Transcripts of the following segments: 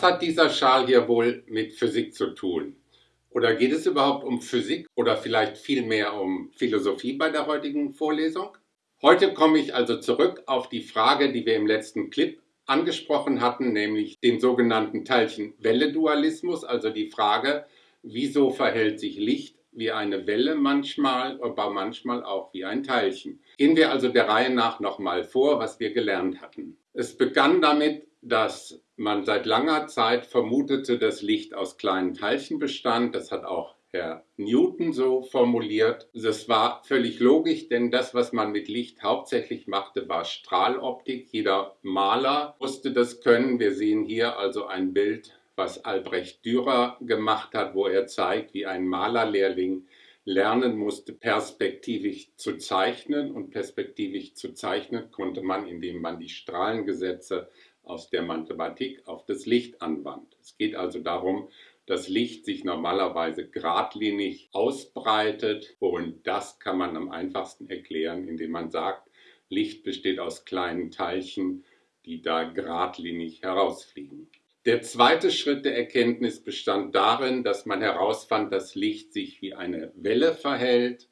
Was hat dieser Schal hier wohl mit Physik zu tun? Oder geht es überhaupt um Physik oder vielleicht vielmehr um Philosophie bei der heutigen Vorlesung? Heute komme ich also zurück auf die Frage, die wir im letzten Clip angesprochen hatten, nämlich den sogenannten Teilchen-Welle-Dualismus, also die Frage, wieso verhält sich Licht wie eine Welle manchmal, aber manchmal auch wie ein Teilchen. Gehen wir also der Reihe nach nochmal vor, was wir gelernt hatten. Es begann damit, dass man seit langer Zeit vermutete, dass Licht aus kleinen Teilchen bestand. Das hat auch Herr Newton so formuliert. Das war völlig logisch, denn das, was man mit Licht hauptsächlich machte, war Strahloptik. Jeder Maler musste das können. Wir sehen hier also ein Bild, was Albrecht Dürer gemacht hat, wo er zeigt, wie ein Malerlehrling lernen musste, perspektivisch zu zeichnen. Und perspektivisch zu zeichnen konnte man, indem man die Strahlengesetze aus der Mathematik auf das Licht anwandt. Es geht also darum, dass Licht sich normalerweise geradlinig ausbreitet und das kann man am einfachsten erklären, indem man sagt, Licht besteht aus kleinen Teilchen, die da geradlinig herausfliegen. Der zweite Schritt der Erkenntnis bestand darin, dass man herausfand, dass Licht sich wie eine Welle verhält.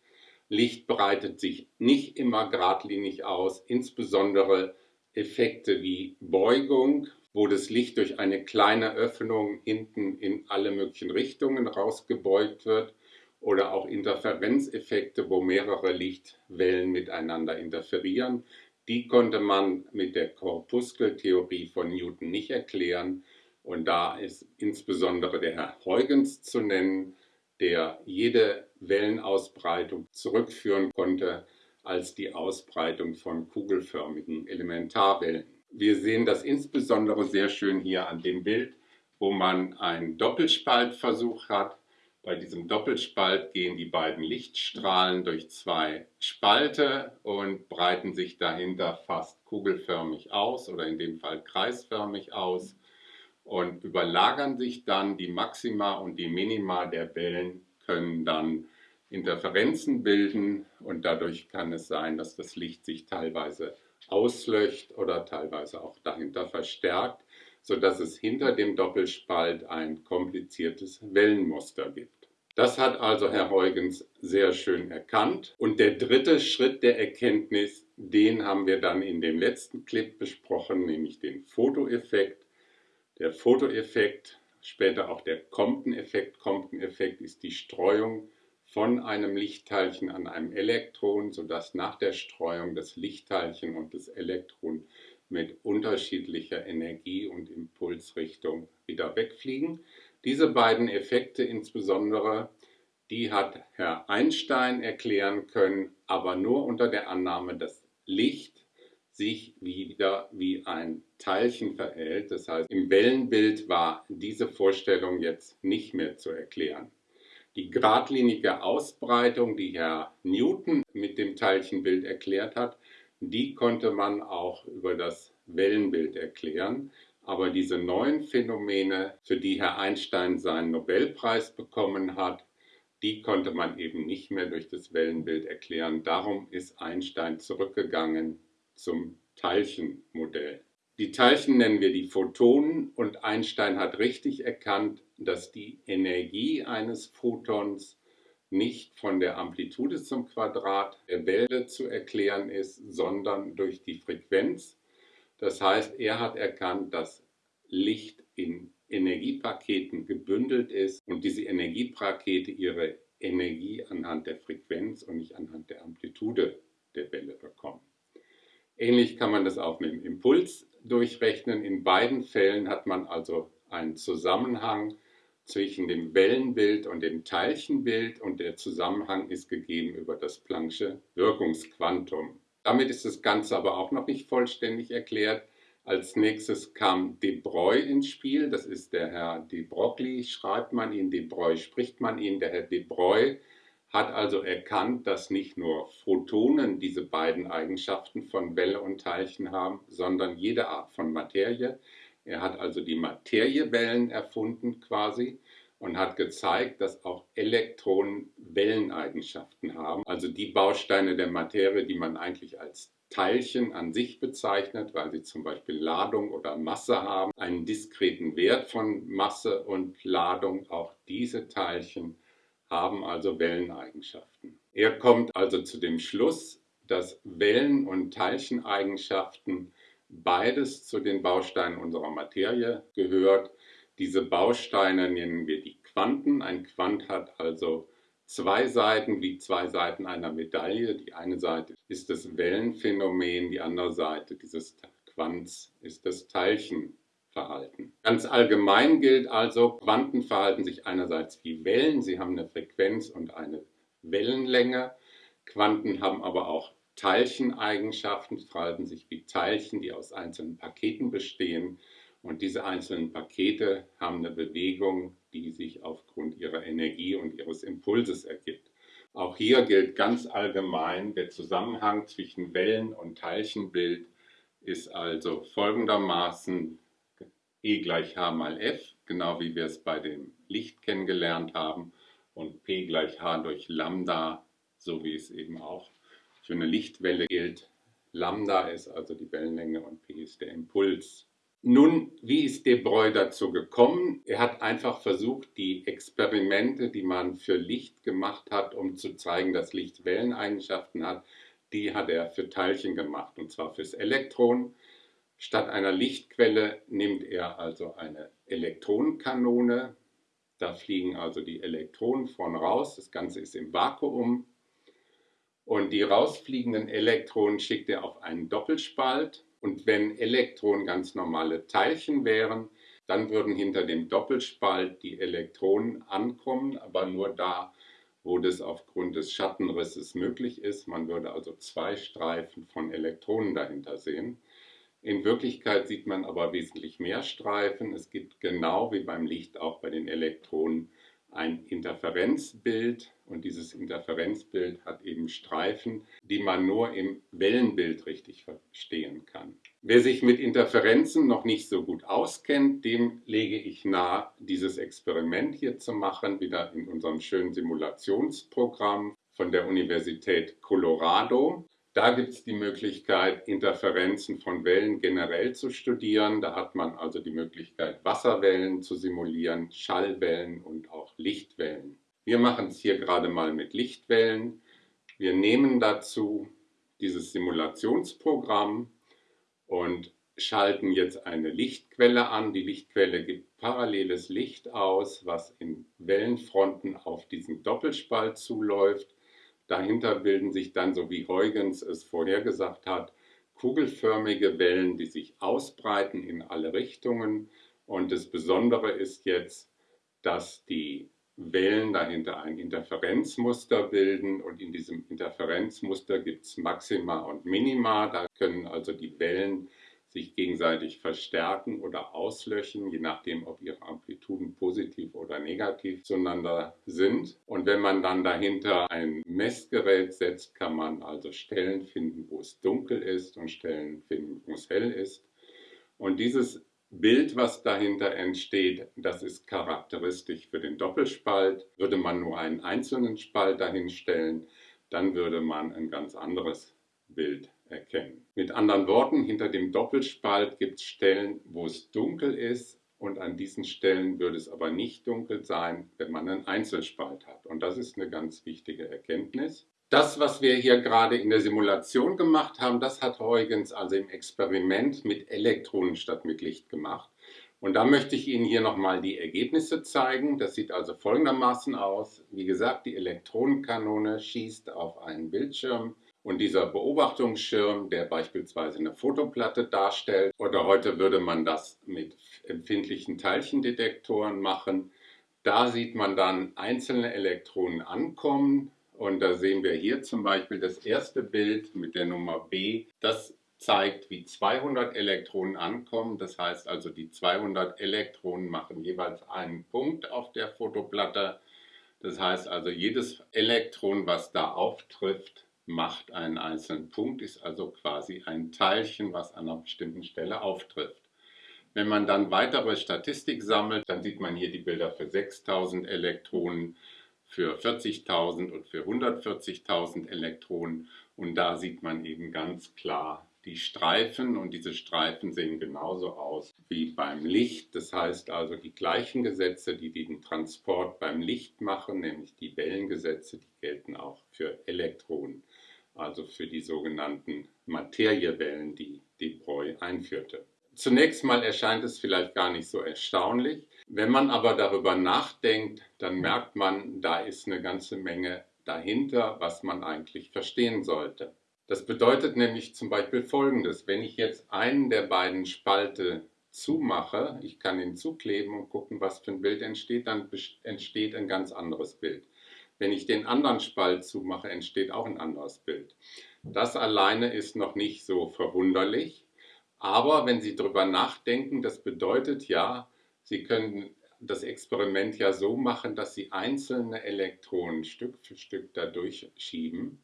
Licht breitet sich nicht immer geradlinig aus, insbesondere Effekte wie Beugung, wo das Licht durch eine kleine Öffnung hinten in alle möglichen Richtungen rausgebeugt wird oder auch Interferenzeffekte, wo mehrere Lichtwellen miteinander interferieren. Die konnte man mit der Korpuskeltheorie von Newton nicht erklären. Und da ist insbesondere der Herr Huygens zu nennen, der jede Wellenausbreitung zurückführen konnte als die Ausbreitung von kugelförmigen Elementarwellen. Wir sehen das insbesondere sehr schön hier an dem Bild, wo man einen Doppelspaltversuch hat. Bei diesem Doppelspalt gehen die beiden Lichtstrahlen durch zwei Spalte und breiten sich dahinter fast kugelförmig aus oder in dem Fall kreisförmig aus und überlagern sich dann die Maxima und die Minima der Wellen können dann Interferenzen bilden und dadurch kann es sein, dass das Licht sich teilweise auslöscht oder teilweise auch dahinter verstärkt, sodass es hinter dem Doppelspalt ein kompliziertes Wellenmuster gibt. Das hat also Herr Huygens sehr schön erkannt. Und der dritte Schritt der Erkenntnis, den haben wir dann in dem letzten Clip besprochen, nämlich den Fotoeffekt. Der Fotoeffekt, später auch der Compton-Effekt. Compton-Effekt ist die Streuung von einem Lichtteilchen an einem Elektron, sodass nach der Streuung das Lichtteilchen und das Elektron mit unterschiedlicher Energie und Impulsrichtung wieder wegfliegen. Diese beiden Effekte insbesondere, die hat Herr Einstein erklären können, aber nur unter der Annahme, dass Licht sich wieder wie ein Teilchen verhält. Das heißt, im Wellenbild war diese Vorstellung jetzt nicht mehr zu erklären. Die geradlinige Ausbreitung, die Herr Newton mit dem Teilchenbild erklärt hat, die konnte man auch über das Wellenbild erklären. Aber diese neuen Phänomene, für die Herr Einstein seinen Nobelpreis bekommen hat, die konnte man eben nicht mehr durch das Wellenbild erklären. Darum ist Einstein zurückgegangen zum Teilchenmodell. Die Teilchen nennen wir die Photonen und Einstein hat richtig erkannt, dass die Energie eines Photons nicht von der Amplitude zum Quadrat der Welle zu erklären ist, sondern durch die Frequenz. Das heißt, er hat erkannt, dass Licht in Energiepaketen gebündelt ist und diese Energiepakete ihre Energie anhand der Frequenz und nicht anhand der Amplitude der Welle bekommen. Ähnlich kann man das auch mit dem Impuls durchrechnen. In beiden Fällen hat man also einen Zusammenhang zwischen dem Wellenbild und dem Teilchenbild und der Zusammenhang ist gegeben über das Planck'sche Wirkungsquantum. Damit ist das Ganze aber auch noch nicht vollständig erklärt. Als nächstes kam De Broglie ins Spiel. Das ist der Herr De Broglie, schreibt man ihn, De Broglie spricht man ihn. Der Herr De Broglie hat also erkannt, dass nicht nur Photonen diese beiden Eigenschaften von Welle und Teilchen haben, sondern jede Art von Materie. Er hat also die Materiewellen erfunden quasi und hat gezeigt, dass auch Elektronen Welleneigenschaften haben. Also die Bausteine der Materie, die man eigentlich als Teilchen an sich bezeichnet, weil sie zum Beispiel Ladung oder Masse haben, einen diskreten Wert von Masse und Ladung. Auch diese Teilchen haben also Welleneigenschaften. Er kommt also zu dem Schluss, dass Wellen- und Teilcheneigenschaften beides zu den Bausteinen unserer Materie gehört. Diese Bausteine nennen wir die Quanten. Ein Quant hat also zwei Seiten wie zwei Seiten einer Medaille. Die eine Seite ist das Wellenphänomen, die andere Seite dieses Quants ist das Teilchenverhalten. Ganz allgemein gilt also, Quanten verhalten sich einerseits wie Wellen, sie haben eine Frequenz und eine Wellenlänge. Quanten haben aber auch Teilcheneigenschaften, verhalten sich wie Teilchen, die aus einzelnen Paketen bestehen. Und diese einzelnen Pakete haben eine Bewegung, die sich aufgrund ihrer Energie und ihres Impulses ergibt. Auch hier gilt ganz allgemein, der Zusammenhang zwischen Wellen- und Teilchenbild ist also folgendermaßen E gleich H mal F, genau wie wir es bei dem Licht kennengelernt haben, und P gleich H durch Lambda, so wie es eben auch für eine Lichtwelle gilt. Lambda ist also die Wellenlänge und P ist der Impuls. Nun, wie ist de Broglie dazu gekommen? Er hat einfach versucht, die Experimente, die man für Licht gemacht hat, um zu zeigen, dass Licht Welleneigenschaften hat, die hat er für Teilchen gemacht, und zwar fürs Elektron. Statt einer Lichtquelle nimmt er also eine Elektronenkanone. Da fliegen also die Elektronen vorn raus. Das Ganze ist im Vakuum. Und die rausfliegenden Elektronen schickt er auf einen Doppelspalt. Und wenn Elektronen ganz normale Teilchen wären, dann würden hinter dem Doppelspalt die Elektronen ankommen, aber nur da, wo das aufgrund des Schattenrisses möglich ist. Man würde also zwei Streifen von Elektronen dahinter sehen. In Wirklichkeit sieht man aber wesentlich mehr Streifen. Es gibt genau wie beim Licht auch bei den Elektronen ein Interferenzbild und dieses Interferenzbild hat eben Streifen, die man nur im Wellenbild richtig verstehen kann. Wer sich mit Interferenzen noch nicht so gut auskennt, dem lege ich nahe, dieses Experiment hier zu machen, wieder in unserem schönen Simulationsprogramm von der Universität Colorado. Da gibt es die Möglichkeit, Interferenzen von Wellen generell zu studieren. Da hat man also die Möglichkeit, Wasserwellen zu simulieren, Schallwellen und auch Lichtwellen. Wir machen es hier gerade mal mit Lichtwellen. Wir nehmen dazu dieses Simulationsprogramm und schalten jetzt eine Lichtquelle an. Die Lichtquelle gibt paralleles Licht aus, was in Wellenfronten auf diesen Doppelspalt zuläuft. Dahinter bilden sich dann, so wie Huygens es vorhergesagt hat, kugelförmige Wellen, die sich ausbreiten in alle Richtungen. Und das Besondere ist jetzt, dass die Wellen dahinter ein Interferenzmuster bilden und in diesem Interferenzmuster gibt es Maxima und Minima. Da können also die Wellen sich gegenseitig verstärken oder auslöschen, je nachdem, ob ihre Amplituden positiv oder negativ zueinander sind. Und wenn man dann dahinter ein Messgerät setzt, kann man also Stellen finden, wo es dunkel ist und Stellen finden, wo es hell ist. Und dieses Bild, was dahinter entsteht, das ist charakteristisch für den Doppelspalt. Würde man nur einen einzelnen Spalt dahinstellen, dann würde man ein ganz anderes Bild erkennen. Mit anderen Worten, hinter dem Doppelspalt gibt es Stellen, wo es dunkel ist und an diesen Stellen würde es aber nicht dunkel sein, wenn man einen Einzelspalt hat. Und das ist eine ganz wichtige Erkenntnis. Das, was wir hier gerade in der Simulation gemacht haben, das hat Huygens also im Experiment mit Elektronen statt mit Licht gemacht. Und da möchte ich Ihnen hier nochmal die Ergebnisse zeigen. Das sieht also folgendermaßen aus. Wie gesagt, die Elektronenkanone schießt auf einen Bildschirm und dieser Beobachtungsschirm, der beispielsweise eine Fotoplatte darstellt, oder heute würde man das mit empfindlichen Teilchendetektoren machen, da sieht man dann einzelne Elektronen ankommen. Und da sehen wir hier zum Beispiel das erste Bild mit der Nummer B. Das zeigt, wie 200 Elektronen ankommen. Das heißt also, die 200 Elektronen machen jeweils einen Punkt auf der Fotoplatte. Das heißt also, jedes Elektron, was da auftrifft, macht einen einzelnen Punkt, ist also quasi ein Teilchen, was an einer bestimmten Stelle auftrifft. Wenn man dann weitere Statistik sammelt, dann sieht man hier die Bilder für 6000 Elektronen, für 40.000 und für 140.000 Elektronen. Und da sieht man eben ganz klar die Streifen und diese Streifen sehen genauso aus wie beim Licht. Das heißt also die gleichen Gesetze, die den Transport beim Licht machen, nämlich die Wellengesetze, die gelten auch für Elektronen, also für die sogenannten Materiewellen, die de Broglie einführte. Zunächst mal erscheint es vielleicht gar nicht so erstaunlich. Wenn man aber darüber nachdenkt, dann merkt man, da ist eine ganze Menge dahinter, was man eigentlich verstehen sollte. Das bedeutet nämlich zum Beispiel Folgendes. Wenn ich jetzt einen der beiden Spalte zumache, ich kann ihn zukleben und gucken, was für ein Bild entsteht, dann entsteht ein ganz anderes Bild. Wenn ich den anderen Spalt zumache, entsteht auch ein anderes Bild. Das alleine ist noch nicht so verwunderlich. Aber wenn Sie darüber nachdenken, das bedeutet ja, Sie können das Experiment ja so machen, dass Sie einzelne Elektronen Stück für Stück da durchschieben.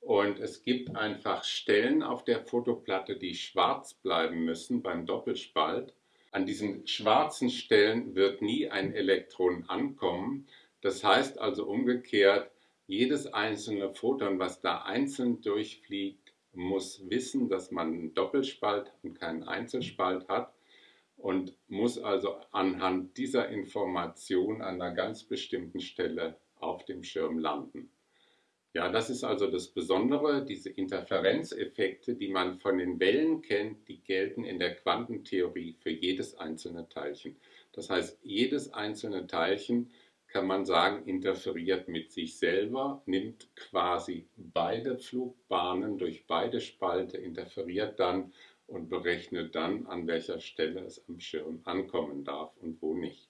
Und es gibt einfach Stellen auf der Fotoplatte, die schwarz bleiben müssen beim Doppelspalt. An diesen schwarzen Stellen wird nie ein Elektron ankommen. Das heißt also umgekehrt, jedes einzelne Photon, was da einzeln durchfliegt, muss wissen, dass man einen Doppelspalt und keinen Einzelspalt hat und muss also anhand dieser Information an einer ganz bestimmten Stelle auf dem Schirm landen. Ja, das ist also das Besondere, diese Interferenzeffekte, die man von den Wellen kennt, die gelten in der Quantentheorie für jedes einzelne Teilchen. Das heißt, jedes einzelne Teilchen kann man sagen, interferiert mit sich selber, nimmt quasi beide Flugbahnen durch beide Spalte, interferiert dann und berechnet dann, an welcher Stelle es am Schirm ankommen darf und wo nicht.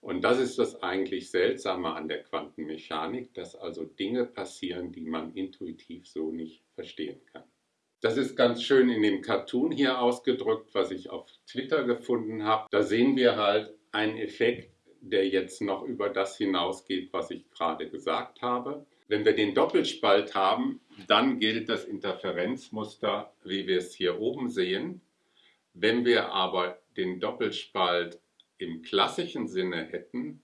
Und das ist das eigentlich Seltsame an der Quantenmechanik, dass also Dinge passieren, die man intuitiv so nicht verstehen kann. Das ist ganz schön in dem Cartoon hier ausgedrückt, was ich auf Twitter gefunden habe. Da sehen wir halt einen Effekt, der jetzt noch über das hinausgeht, was ich gerade gesagt habe. Wenn wir den Doppelspalt haben, dann gilt das Interferenzmuster, wie wir es hier oben sehen. Wenn wir aber den Doppelspalt im klassischen Sinne hätten,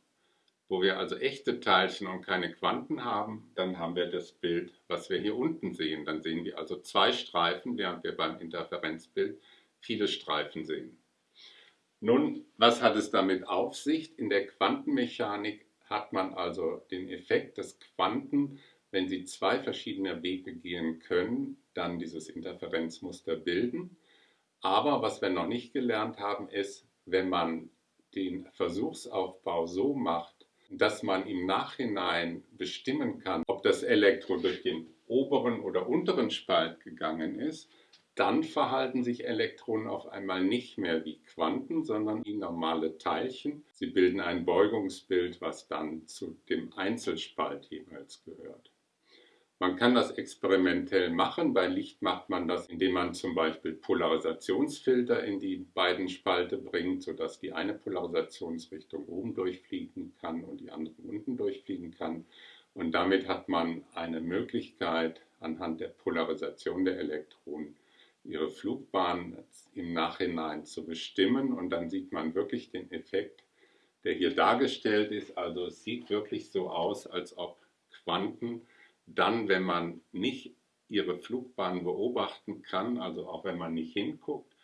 wo wir also echte Teilchen und keine Quanten haben, dann haben wir das Bild, was wir hier unten sehen. Dann sehen wir also zwei Streifen, während wir beim Interferenzbild viele Streifen sehen. Nun, was hat es damit auf sich? In der Quantenmechanik hat man also den Effekt, dass Quanten, wenn sie zwei verschiedene Wege gehen können, dann dieses Interferenzmuster bilden. Aber was wir noch nicht gelernt haben, ist, wenn man den Versuchsaufbau so macht, dass man im Nachhinein bestimmen kann, ob das Elektron durch den oberen oder unteren Spalt gegangen ist, dann verhalten sich Elektronen auf einmal nicht mehr wie Quanten, sondern wie normale Teilchen. Sie bilden ein Beugungsbild, was dann zu dem Einzelspalt jeweils gehört. Man kann das experimentell machen. Bei Licht macht man das, indem man zum Beispiel Polarisationsfilter in die beiden Spalte bringt, sodass die eine Polarisationsrichtung oben durchfliegen kann und die andere unten durchfliegen kann. Und damit hat man eine Möglichkeit, anhand der Polarisation der Elektronen ihre Flugbahn im Nachhinein zu bestimmen und dann sieht man wirklich den Effekt, der hier dargestellt ist. Also es sieht wirklich so aus, als ob Quanten dann, wenn man nicht ihre Flugbahn beobachten kann, also auch wenn man nicht hinguckt,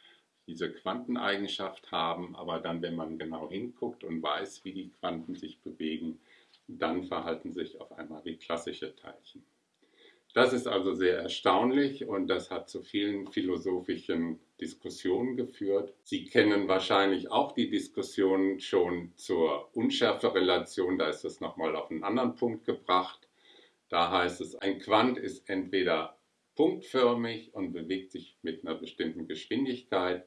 diese Quanteneigenschaft haben, aber dann, wenn man genau hinguckt und weiß, wie die Quanten sich bewegen, dann verhalten sich auf einmal wie klassische Teilchen. Das ist also sehr erstaunlich und das hat zu vielen philosophischen Diskussionen geführt. Sie kennen wahrscheinlich auch die Diskussion schon zur Unschärferelation, da ist es nochmal auf einen anderen Punkt gebracht. Da heißt es, ein Quant ist entweder punktförmig und bewegt sich mit einer bestimmten Geschwindigkeit,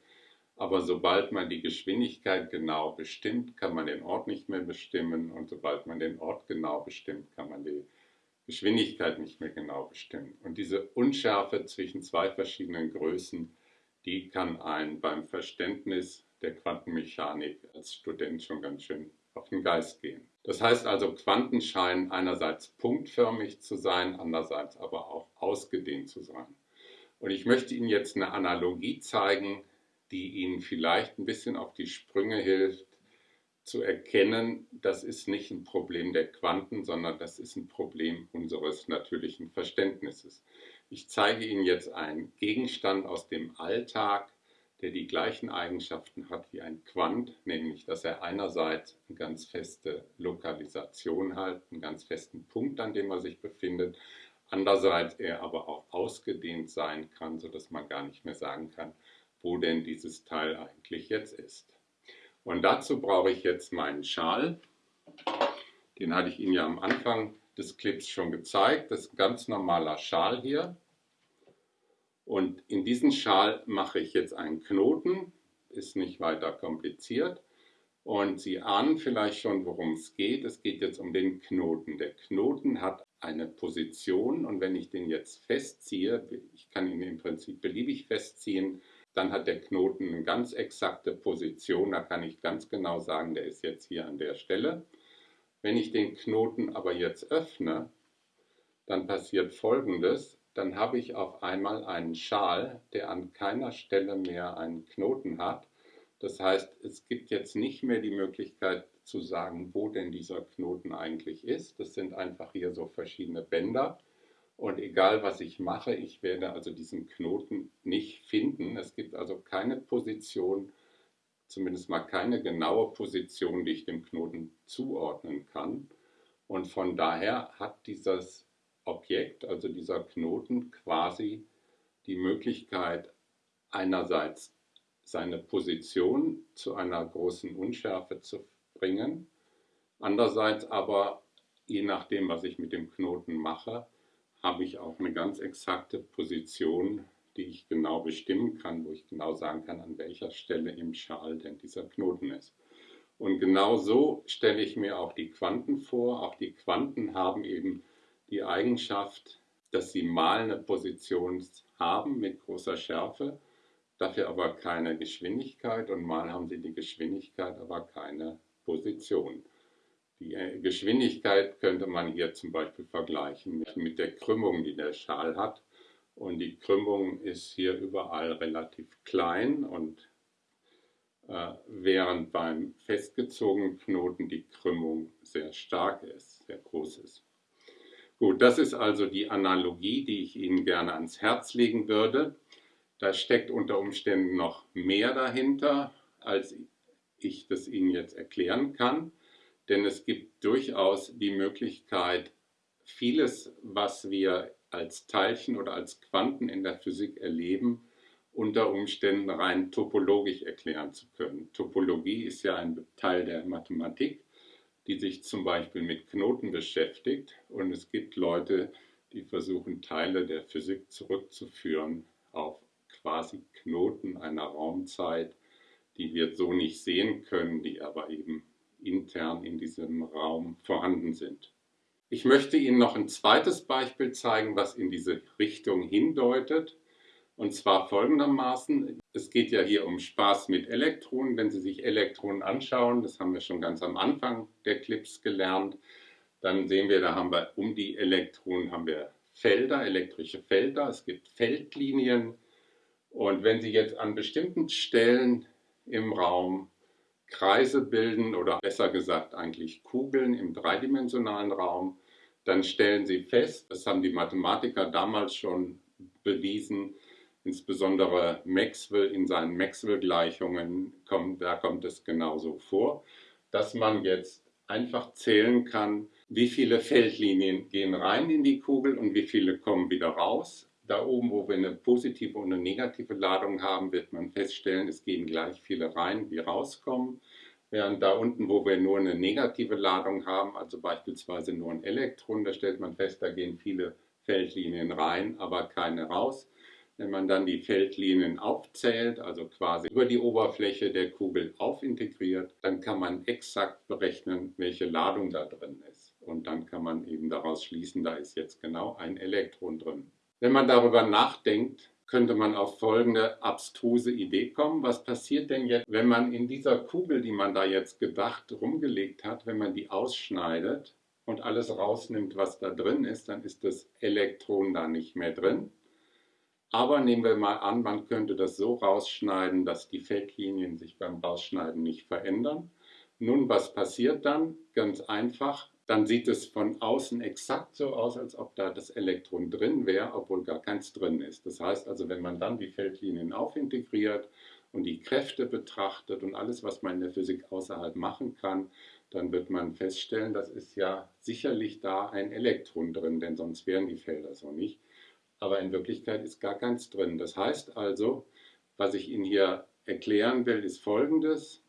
aber sobald man die Geschwindigkeit genau bestimmt, kann man den Ort nicht mehr bestimmen und sobald man den Ort genau bestimmt, kann man die Geschwindigkeit nicht mehr genau bestimmen. Und diese Unschärfe zwischen zwei verschiedenen Größen, die kann einen beim Verständnis der Quantenmechanik als Student schon ganz schön auf den Geist gehen. Das heißt also, Quanten scheinen einerseits punktförmig zu sein, andererseits aber auch ausgedehnt zu sein. Und ich möchte Ihnen jetzt eine Analogie zeigen, die Ihnen vielleicht ein bisschen auf die Sprünge hilft zu erkennen, das ist nicht ein Problem der Quanten, sondern das ist ein Problem unseres natürlichen Verständnisses. Ich zeige Ihnen jetzt einen Gegenstand aus dem Alltag, der die gleichen Eigenschaften hat wie ein Quant, nämlich dass er einerseits eine ganz feste Lokalisation hat, einen ganz festen Punkt, an dem er sich befindet, andererseits er aber auch ausgedehnt sein kann, sodass man gar nicht mehr sagen kann, wo denn dieses Teil eigentlich jetzt ist. Und dazu brauche ich jetzt meinen Schal. Den hatte ich Ihnen ja am Anfang des Clips schon gezeigt. Das ist ein ganz normaler Schal hier. Und in diesen Schal mache ich jetzt einen Knoten, ist nicht weiter kompliziert. Und Sie ahnen vielleicht schon, worum es geht. Es geht jetzt um den Knoten. Der Knoten hat eine Position und wenn ich den jetzt festziehe, ich kann ihn im Prinzip beliebig festziehen, dann hat der Knoten eine ganz exakte Position. Da kann ich ganz genau sagen, der ist jetzt hier an der Stelle. Wenn ich den Knoten aber jetzt öffne, dann passiert Folgendes dann habe ich auf einmal einen Schal, der an keiner Stelle mehr einen Knoten hat. Das heißt, es gibt jetzt nicht mehr die Möglichkeit zu sagen, wo denn dieser Knoten eigentlich ist. Das sind einfach hier so verschiedene Bänder. Und egal was ich mache, ich werde also diesen Knoten nicht finden. Es gibt also keine Position, zumindest mal keine genaue Position, die ich dem Knoten zuordnen kann. Und von daher hat dieses Objekt, also dieser Knoten, quasi die Möglichkeit, einerseits seine Position zu einer großen Unschärfe zu bringen, andererseits aber, je nachdem, was ich mit dem Knoten mache, habe ich auch eine ganz exakte Position, die ich genau bestimmen kann, wo ich genau sagen kann, an welcher Stelle im Schal denn dieser Knoten ist. Und genau so stelle ich mir auch die Quanten vor. Auch die Quanten haben eben die Eigenschaft, dass sie mal eine Position haben mit großer Schärfe, dafür aber keine Geschwindigkeit und mal haben sie die Geschwindigkeit, aber keine Position. Die äh, Geschwindigkeit könnte man hier zum Beispiel vergleichen mit der Krümmung, die der Schal hat. Und die Krümmung ist hier überall relativ klein und äh, während beim festgezogenen Knoten die Krümmung sehr stark ist, sehr groß ist. Gut, das ist also die Analogie, die ich Ihnen gerne ans Herz legen würde. Da steckt unter Umständen noch mehr dahinter, als ich das Ihnen jetzt erklären kann. Denn es gibt durchaus die Möglichkeit, vieles, was wir als Teilchen oder als Quanten in der Physik erleben, unter Umständen rein topologisch erklären zu können. Topologie ist ja ein Teil der Mathematik die sich zum Beispiel mit Knoten beschäftigt. Und es gibt Leute, die versuchen, Teile der Physik zurückzuführen auf quasi Knoten einer Raumzeit, die wir so nicht sehen können, die aber eben intern in diesem Raum vorhanden sind. Ich möchte Ihnen noch ein zweites Beispiel zeigen, was in diese Richtung hindeutet. Und zwar folgendermaßen, es geht ja hier um Spaß mit Elektronen. Wenn Sie sich Elektronen anschauen, das haben wir schon ganz am Anfang der Clips gelernt, dann sehen wir, da haben wir um die Elektronen haben wir Felder, elektrische Felder, es gibt Feldlinien. Und wenn Sie jetzt an bestimmten Stellen im Raum Kreise bilden oder besser gesagt eigentlich Kugeln im dreidimensionalen Raum, dann stellen Sie fest, das haben die Mathematiker damals schon bewiesen, insbesondere Maxwell in seinen Maxwell-Gleichungen, kommt, da kommt es genauso vor, dass man jetzt einfach zählen kann, wie viele Feldlinien gehen rein in die Kugel und wie viele kommen wieder raus. Da oben, wo wir eine positive und eine negative Ladung haben, wird man feststellen, es gehen gleich viele rein, wie rauskommen. Während da unten, wo wir nur eine negative Ladung haben, also beispielsweise nur ein Elektron, da stellt man fest, da gehen viele Feldlinien rein, aber keine raus. Wenn man dann die Feldlinien aufzählt, also quasi über die Oberfläche der Kugel aufintegriert, dann kann man exakt berechnen, welche Ladung da drin ist. Und dann kann man eben daraus schließen, da ist jetzt genau ein Elektron drin. Wenn man darüber nachdenkt, könnte man auf folgende abstruse Idee kommen. Was passiert denn jetzt, wenn man in dieser Kugel, die man da jetzt gedacht rumgelegt hat, wenn man die ausschneidet und alles rausnimmt, was da drin ist, dann ist das Elektron da nicht mehr drin. Aber nehmen wir mal an, man könnte das so rausschneiden, dass die Feldlinien sich beim Rausschneiden nicht verändern. Nun, was passiert dann? Ganz einfach. Dann sieht es von außen exakt so aus, als ob da das Elektron drin wäre, obwohl gar keins drin ist. Das heißt also, wenn man dann die Feldlinien aufintegriert und die Kräfte betrachtet und alles, was man in der Physik außerhalb machen kann, dann wird man feststellen, das ist ja sicherlich da ein Elektron drin, denn sonst wären die Felder so nicht. Aber in Wirklichkeit ist gar keins drin. Das heißt also, was ich Ihnen hier erklären will, ist folgendes.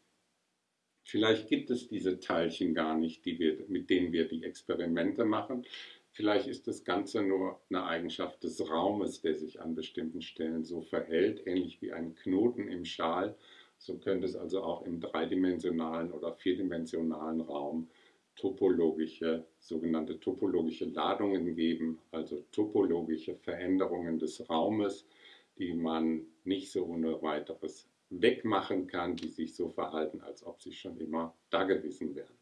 Vielleicht gibt es diese Teilchen gar nicht, wir, mit denen wir die Experimente machen. Vielleicht ist das Ganze nur eine Eigenschaft des Raumes, der sich an bestimmten Stellen so verhält, ähnlich wie ein Knoten im Schal. So könnte es also auch im dreidimensionalen oder vierdimensionalen Raum topologische, sogenannte topologische Ladungen geben, also topologische Veränderungen des Raumes, die man nicht so ohne weiteres wegmachen kann, die sich so verhalten, als ob sie schon immer da gewesen wären.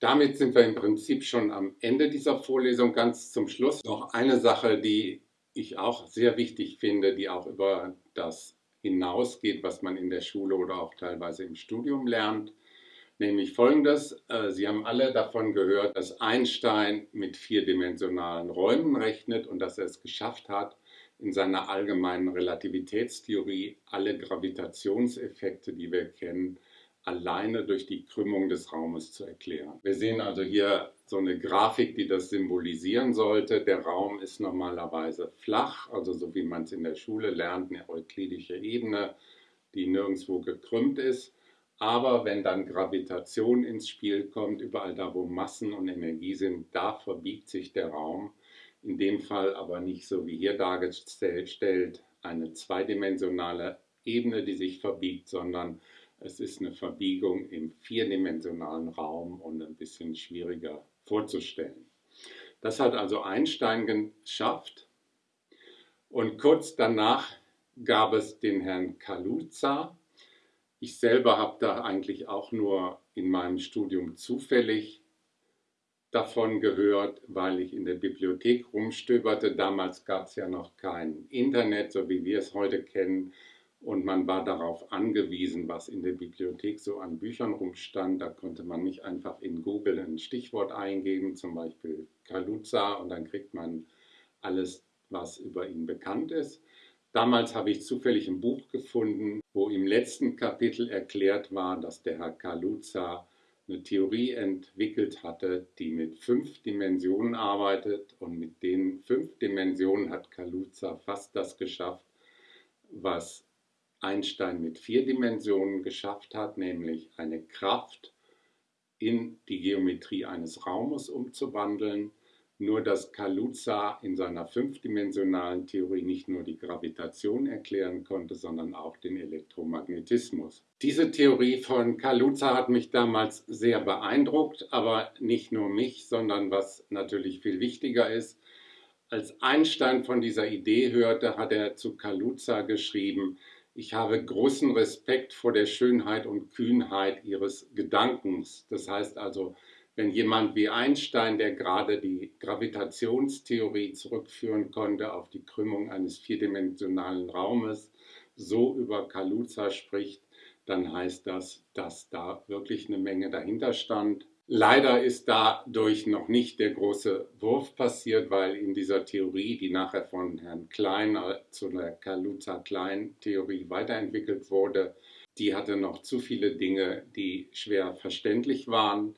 Damit sind wir im Prinzip schon am Ende dieser Vorlesung. Ganz zum Schluss noch eine Sache, die ich auch sehr wichtig finde, die auch über das hinausgeht, was man in der Schule oder auch teilweise im Studium lernt. Nämlich folgendes, äh, Sie haben alle davon gehört, dass Einstein mit vierdimensionalen Räumen rechnet und dass er es geschafft hat, in seiner allgemeinen Relativitätstheorie alle Gravitationseffekte, die wir kennen, alleine durch die Krümmung des Raumes zu erklären. Wir sehen also hier so eine Grafik, die das symbolisieren sollte. Der Raum ist normalerweise flach, also so wie man es in der Schule lernt, eine euklidische Ebene, die nirgendwo gekrümmt ist. Aber wenn dann Gravitation ins Spiel kommt, überall da, wo Massen und Energie sind, da verbiegt sich der Raum in dem Fall aber nicht so wie hier dargestellt eine zweidimensionale Ebene, die sich verbiegt, sondern es ist eine Verbiegung im vierdimensionalen Raum und ein bisschen schwieriger vorzustellen. Das hat also Einstein geschafft und kurz danach gab es den Herrn Kaluza. Ich selber habe da eigentlich auch nur in meinem Studium zufällig davon gehört, weil ich in der Bibliothek rumstöberte. Damals gab es ja noch kein Internet, so wie wir es heute kennen. Und man war darauf angewiesen, was in der Bibliothek so an Büchern rumstand. Da konnte man nicht einfach in Google ein Stichwort eingeben, zum Beispiel Kaluza, und dann kriegt man alles, was über ihn bekannt ist. Damals habe ich zufällig ein Buch gefunden, wo im letzten Kapitel erklärt war, dass der Herr Kaluza eine Theorie entwickelt hatte, die mit fünf Dimensionen arbeitet. Und mit den fünf Dimensionen hat Kaluza fast das geschafft, was Einstein mit vier Dimensionen geschafft hat, nämlich eine Kraft in die Geometrie eines Raumes umzuwandeln nur dass Kaluza in seiner fünfdimensionalen Theorie nicht nur die Gravitation erklären konnte, sondern auch den Elektromagnetismus. Diese Theorie von Kaluza hat mich damals sehr beeindruckt, aber nicht nur mich, sondern was natürlich viel wichtiger ist, als Einstein von dieser Idee hörte, hat er zu Kaluza geschrieben, ich habe großen Respekt vor der Schönheit und Kühnheit Ihres Gedankens. Das heißt also, wenn jemand wie Einstein, der gerade die Gravitationstheorie zurückführen konnte auf die Krümmung eines vierdimensionalen Raumes, so über Kaluza spricht, dann heißt das, dass da wirklich eine Menge dahinter stand. Leider ist dadurch noch nicht der große Wurf passiert, weil in dieser Theorie, die nachher von Herrn Klein äh, zu der Kaluza-Klein-Theorie weiterentwickelt wurde, die hatte noch zu viele Dinge, die schwer verständlich waren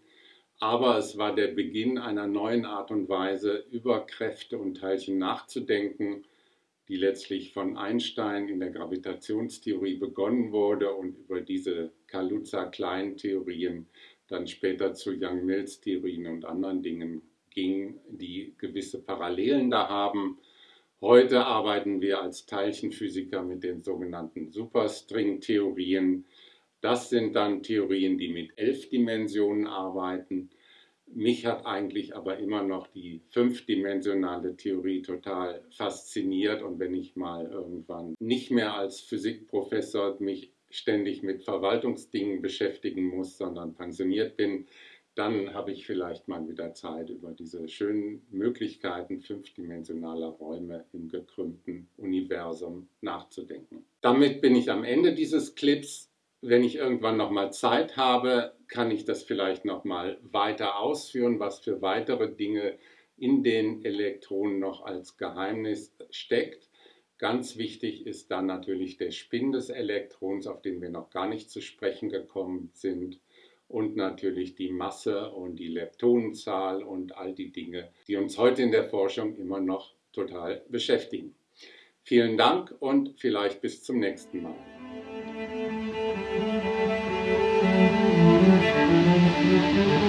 aber es war der Beginn einer neuen Art und Weise, über Kräfte und Teilchen nachzudenken, die letztlich von Einstein in der Gravitationstheorie begonnen wurde und über diese Kaluza-Klein-Theorien dann später zu Young-Mills-Theorien und anderen Dingen ging, die gewisse Parallelen da haben. Heute arbeiten wir als Teilchenphysiker mit den sogenannten Superstring-Theorien, das sind dann Theorien, die mit elf Dimensionen arbeiten. Mich hat eigentlich aber immer noch die fünfdimensionale Theorie total fasziniert und wenn ich mal irgendwann nicht mehr als Physikprofessor mich ständig mit Verwaltungsdingen beschäftigen muss, sondern pensioniert bin, dann habe ich vielleicht mal wieder Zeit, über diese schönen Möglichkeiten fünfdimensionaler Räume im gekrümmten Universum nachzudenken. Damit bin ich am Ende dieses Clips wenn ich irgendwann noch mal Zeit habe, kann ich das vielleicht noch mal weiter ausführen, was für weitere Dinge in den Elektronen noch als Geheimnis steckt. Ganz wichtig ist dann natürlich der Spin des Elektrons, auf den wir noch gar nicht zu sprechen gekommen sind. Und natürlich die Masse und die Leptonenzahl und all die Dinge, die uns heute in der Forschung immer noch total beschäftigen. Vielen Dank und vielleicht bis zum nächsten Mal. Thank you.